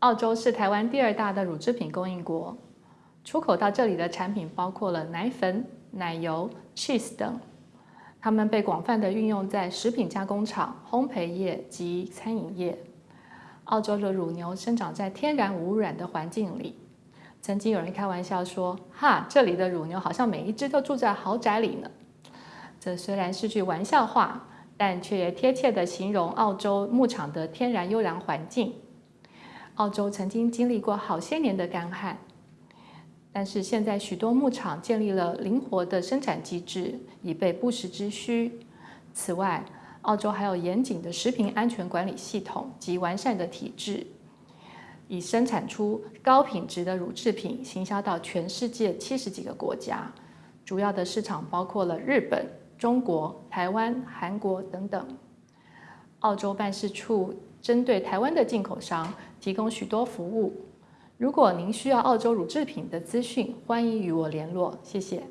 澳洲是台湾第二大的乳制品供应国，出口到这里的产品包括了奶粉、奶油、cheese 等，它们被广泛的运用在食品加工厂、烘焙业及餐饮业。澳洲的乳牛生长在天然无污染的环境里。曾经有人开玩笑说：“哈，这里的乳牛好像每一只都住在豪宅里呢。”这虽然是句玩笑话，但却也贴切地形容澳洲牧场的天然优良环境。澳洲曾经经历过好些年的干旱，但是现在许多牧场建立了灵活的生产机制，以备不时之需。此外，澳洲还有严谨的食品安全管理系统及完善的体制。以生产出高品质的乳制品，行销到全世界七十几个国家，主要的市场包括了日本、中国、台湾、韩国等等。澳洲办事处针对台湾的进口商提供许多服务。如果您需要澳洲乳制品的资讯，欢迎与我联络。谢谢。